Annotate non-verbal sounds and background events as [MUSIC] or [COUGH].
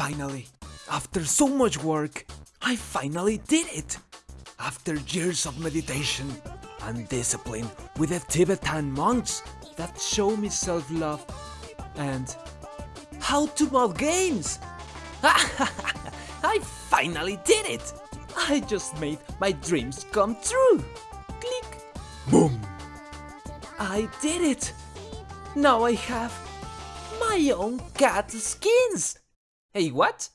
Finally, after so much work, I finally did it! After years of meditation and discipline with the Tibetan monks that show me self-love and how to mod games! [LAUGHS] I finally did it! I just made my dreams come true! Click! Boom! I did it! Now I have my own cat skins! Hey, what?